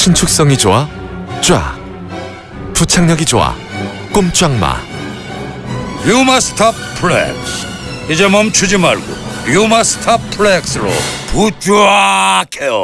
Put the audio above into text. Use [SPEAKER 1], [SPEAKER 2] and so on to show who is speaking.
[SPEAKER 1] 신축성이 좋아? 쫙. 부착력이 좋아? 꼼짝마.
[SPEAKER 2] 유마스타 플렉스 이제 멈추지 말고 유마스타 플렉스로 부쫙해요